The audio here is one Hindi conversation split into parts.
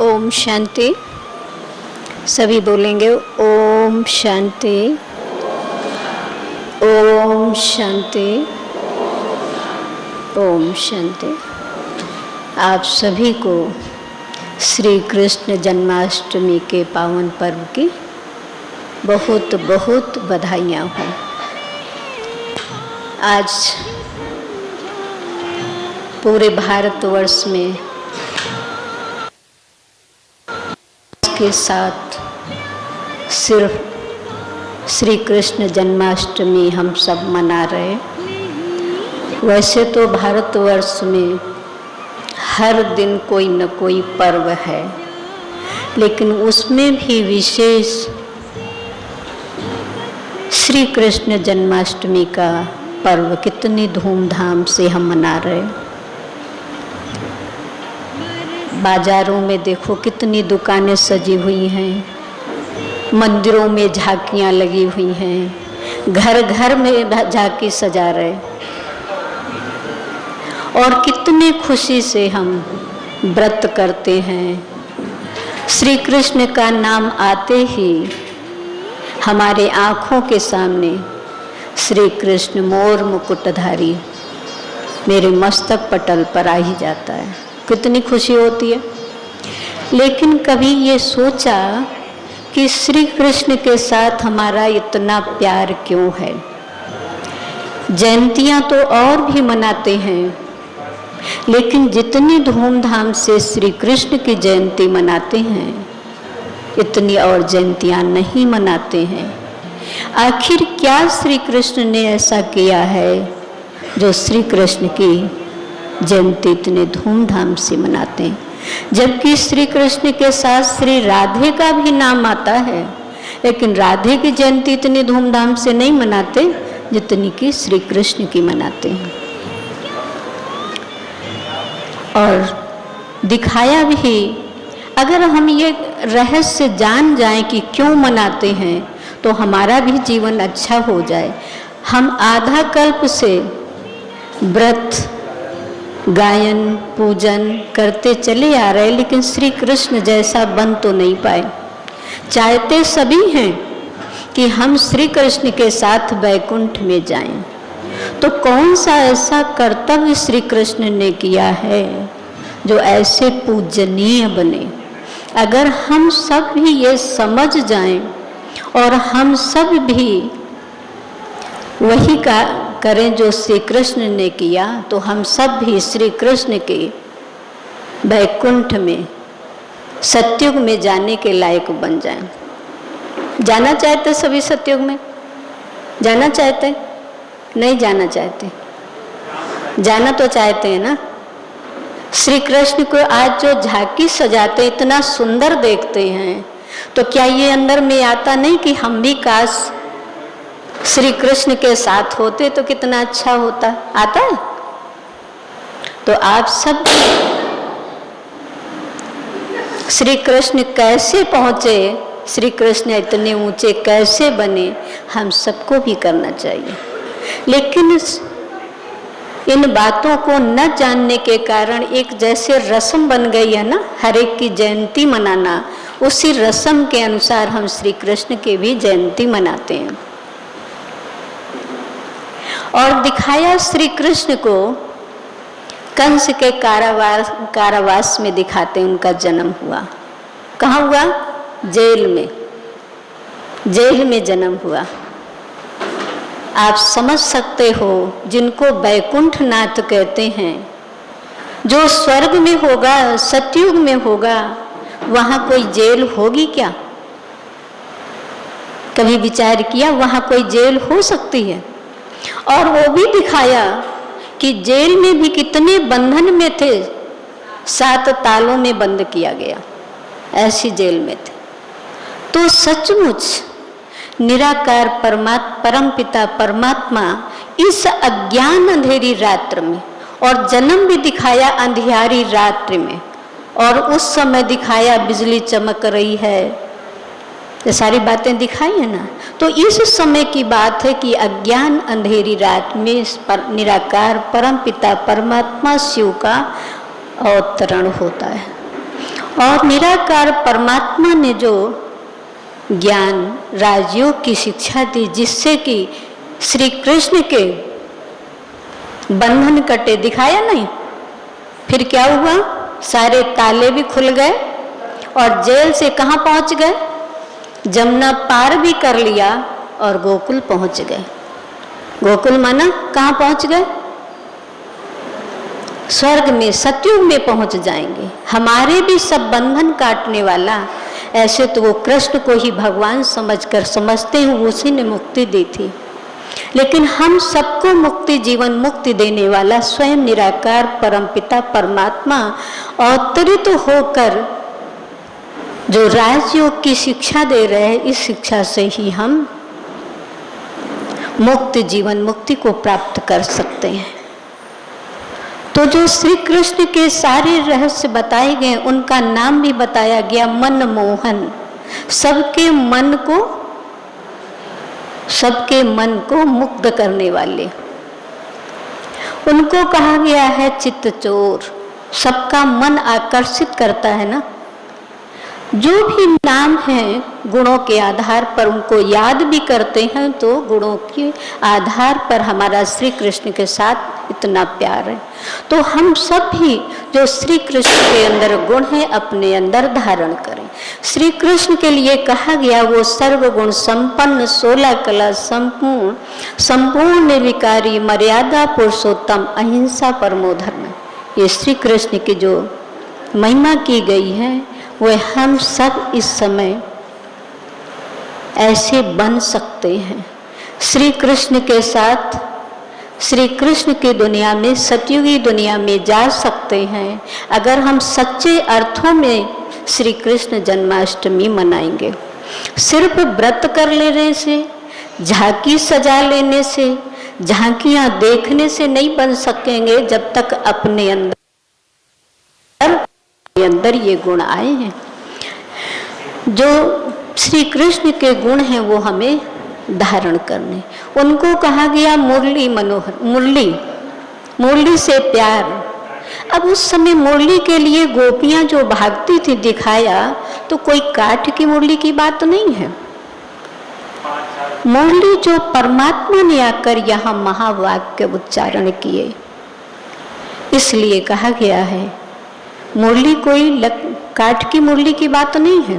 ओम शांति। सभी बोलेंगे ओम शांति। ओम शांति। ओम शांति। आप सभी को श्री कृष्ण जन्माष्टमी के पावन पर्व की बहुत बहुत बधाइयाँ हों। आज पूरे भारतवर्ष में के साथ सिर्फ़ श्री कृष्ण जन्माष्टमी हम सब मना रहे वैसे तो भारतवर्ष में हर दिन कोई न कोई पर्व है, लेकिन उसमें भी विशेष श्री कृष्ण जन्माष्टमी का पर्व कितनी धूमधाम से हम मना रहे बाजारों में देखो कितनी दुकानें सजी हुई हैं। मंदिरों में झांकियाँ लगी हुई हैं। घर घर में झांकी सजा रहे। और कितनी खुशी से हम व्रत करते हैं। श्री कृष्ण का नाम आते ही हमारे आँखों के सामने श्री कृष्ण मोर मुकुटधारी मेरे मस्तक पटल पर आ ही जाता है। कितनी खुशी होती है। लेकिन कभी ये सोचा कि श्री कृष्ण के साथ हमारा इतना प्यार क्यों है? जयंतियाँ तो और भी मनाते हैं, लेकिन जितनी धूमधाम से श्री कृष्ण की जयंती मनाते हैं, इतनी और जयंतियाँ नहीं मनाते हैं। आखिर क्या श्री कृष्ण ने ऐसा किया है जो श्री कृष्ण की जयंती इतने धूमधाम से मनाते हैं। जबकि श्री कृष्ण के साथ श्री राधे का भी नाम आता है, लेकिन राधे की जयंती इतनी धूमधाम से नहीं मनाते जितनी कि श्री कृष्ण की मनाते हैं। और दिखाया भी, अगर हम ये रहस्य जान जाएँ कि क्यों मनाते हैं तो हमारा भी जीवन अच्छा हो जाए। हम आधा कल्प से व्रत गायन, पूजन करते चले आ रहे, लेकिन श्री कृष्ण जैसा बन तो नहीं पाए। चाहते सभी हैं कि हम श्री कृष्ण के साथ बैकुंठ में जाएँ। तो कौन सा ऐसा कर्तव्य श्री कृष्ण ने किया है जो ऐसे पूजनीय बने? अगर हम सब भी ये समझ जाएँ और हम सब भी वही का करें जो श्री कृष्ण ने किया तो हम सब भी श्री कृष्ण के बैकुंठ में, सत्युग में जाने के लायक बन जाएँ। जाना चाहते सभी सत्युग में? जाना चाहते? नहीं जाना चाहते। जाना तो चाहते हैं ना? श्री कृष्ण को आज जो झांकी सजाते, इतना सुंदर देखते हैं तो क्या ये अंदर में आता नहीं कि हम भी काश श्री कृष्ण के साथ होते तो कितना अच्छा होता। आता है? तो आप सब श्री कृष्ण कैसे पहुँचे? श्री कृष्ण इतने ऊँचे कैसे बने? हम सबको भी करना चाहिए। लेकिन इन बातों को न जानने के कारण एक जैसे रस्म बन गई है ना, हर एक की जयंती मनाना। उसी रस्म के अनुसार हम श्री कृष्ण की भी जयंती मनाते हैं। और दिखाया श्री कृष्ण को, कंस के कारावास कारावास में दिखाते उनका जन्म हुआ। कहाँ हुआ? जेल में। जेल में जन्म हुआ। आप समझ सकते हो, जिनको बैकुंठ नाथ कहते हैं, जो स्वर्ग में होगा, सतयुग में होगा, वहाँ कोई जेल होगी क्या? कभी विचार किया, वहाँ कोई जेल हो सकती है? और वो भी दिखाया कि जेल में भी कितने बंधन में थे, सात तालों में बंद किया गया, ऐसी जेल में थे। तो सचमुच निराकार परमात्मा परम पिता परमात्मा इस अज्ञान अंधेरी रात्र में और जन्म भी दिखाया अंधियारी रात्रि में और उस समय दिखाया बिजली चमक रही है ये सारी बातें दिखाई है ना? तो इस समय की बात है कि अज्ञान अंधेरी रात में पर, निराकार परम पिता परमात्मा शिव का अवतरण होता है। और निराकार परमात्मा ने जो ज्ञान राजयोग की शिक्षा दी जिससे कि श्री कृष्ण के बंधन कटे दिखाया नहीं? फिर क्या हुआ? सारे ताले भी खुल गए और जेल से कहाँ पहुँच गए? जमुना पार भी कर लिया और गोकुल पहुँच गए। गोकुल माना कहा पहुँच गए? स्वर्ग में, सत्युग में पहुँच जाएँगे। हमारे भी सब बंधन काटने वाला, ऐसे तो वो कृष्ण को ही भगवान समझकर, समझते हुए उसी ने मुक्ति दी थी। लेकिन हम सबको मुक्ति, जीवन मुक्ति देने वाला, स्वयं निराकार, परमपिता, परमात्मा, अवतरित तो होकर जो राजयोग की शिक्षा दे रहे हैं, इस शिक्षा से ही हम मुक्त जीवन, मुक्ति को प्राप्त कर सकते हैं। तो जो श्री कृष्ण के सारे रहस्य बताए गए, उनका नाम भी बताया गया मन मोहन सबके मन को, सबके मन को मुक्त करने वाले। उनको कहा गया है चित्त चोर सबका मन आकर्षित करता है ना। जो भी नाम है, गुणों के आधार पर उनको याद भी करते हैं तो गुणों के आधार पर हमारा श्री कृष्ण के साथ इतना प्यार है। तो हम सब भी जो श्री कृष्ण के अंदर गुण है, अपने अंदर धारण करें। श्री कृष्ण के लिए कहा गया, वो सर्व गुण संपन्न, सोलह कला संपूर्ण संपूर्ण निर्विकारी मर्यादा पुरुषोत्तम, अहिंसा परमोधर्म। ये श्री कृष्ण की जो महिमा की गई है वह हम सब इस समय ऐसे बन सकते हैं। श्री कृष्ण के साथ श्री कृष्ण की दुनिया में, सतयुगी दुनिया में जा सकते हैं। अगर हम सच्चे अर्थों में श्री कृष्ण जन्माष्टमी मनाएँगे, सिर्फ़ व्रत कर लेने से, झांकी सजा लेने से, झांकियाँ देखने से नहीं बन सकेंगे जब तक अपने अंदर अंदर ये गुण आए हैं। जो श्री कृष्ण के गुण हैं, वो हमें धारण करने। उनको कहा गया मुरली मनोहर, मुरली मुरली से प्यार। अब उस समय मुरली के लिए गोपियाँ जो भागती थी दिखाया तो कोई काठ की मुरली की बात नहीं है। मुरली जो परमात्मा ने आकर यहाँ महावाक्य उच्चारण किए, इसलिए कहा गया है मुरली कोई लक, काठ की मुरली की बात नहीं है।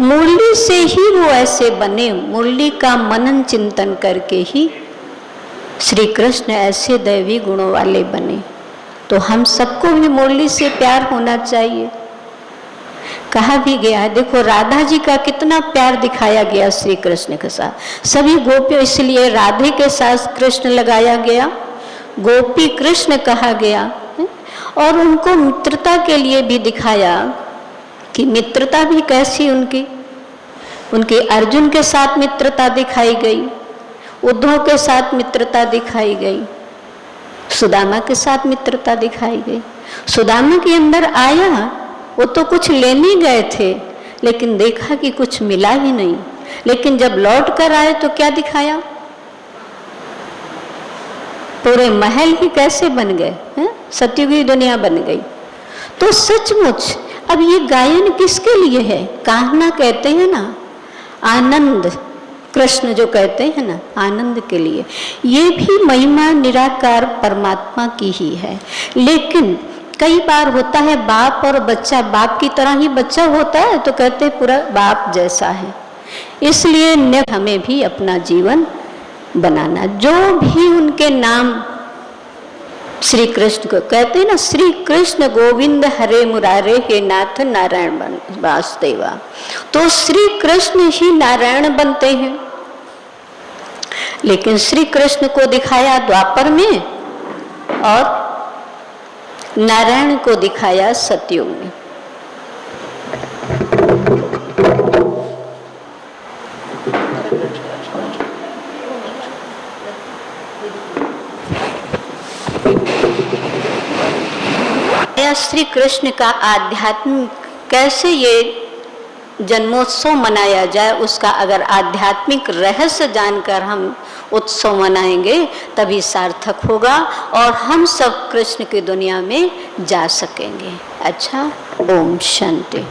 मुरली से ही वो ऐसे बने मुरली का मनन चिंतन करके ही श्री कृष्ण ऐसे दैवी गुणों वाले बने। तो हम सबको भी मुरली से प्यार होना चाहिए। कहा भी गया है देखो राधा जी का कितना प्यार दिखाया गया श्री कृष्ण के साथ। सभी गोपियों इसलिए राधे के साथ कृष्ण लगाया गया गोपी कृष्ण कहा गया और उनको मित्रता के लिए भी दिखाया कि मित्रता भी कैसी उनकी। उनकी अर्जुन के साथ मित्रता दिखाई गई, उद्धव के साथ मित्रता दिखाई गई, सुदामा के साथ मित्रता दिखाई गई। सुदामा के अंदर आया, वो तो कुछ लेने गए थे, लेकिन देखा कि कुछ मिला ही नहीं। लेकिन जब लौट कर आए तो क्या दिखाया? पूरे महल ही कैसे बन गए, हैं? सत्युगी दुनिया बन गई। तो सचमुच, अब ये गायन किसके लिए है? कहना कहते हैं ना, आनंद, कृष्ण जो कहते हैं ना, आनंद के लिए। ये भी महिमा निराकार परमात्मा की ही है। लेकिन कई बार होता है, बाप और बच्चा, बाप की तरह ही बच्चा होता है तो कहते पूरा बाप जैसा है। इसलिए हमें भी अपना जीवन बनाना। जो भी उनके नाम श्री कृष्ण को कहते हैं ना श्री कृष्ण गोविंद हरे मुरारे, हे नाथ नारायण वासुदेवा। तो श्री कृष्ण ही नारायण बनते हैं। लेकिन श्री कृष्ण को दिखाया द्वापर में और नारायण को दिखाया सत्युग में। श्री कृष्ण का आध्यात्म कैसे ये जन्मोत्सव मनाया जाए, उसका अगर आध्यात्मिक रहस्य जानकर हम उत्सव मनाएँगे, तभी सार्थक होगा और हम सब कृष्ण की दुनिया में जा सकेंगे। अच्छा ओम शांति।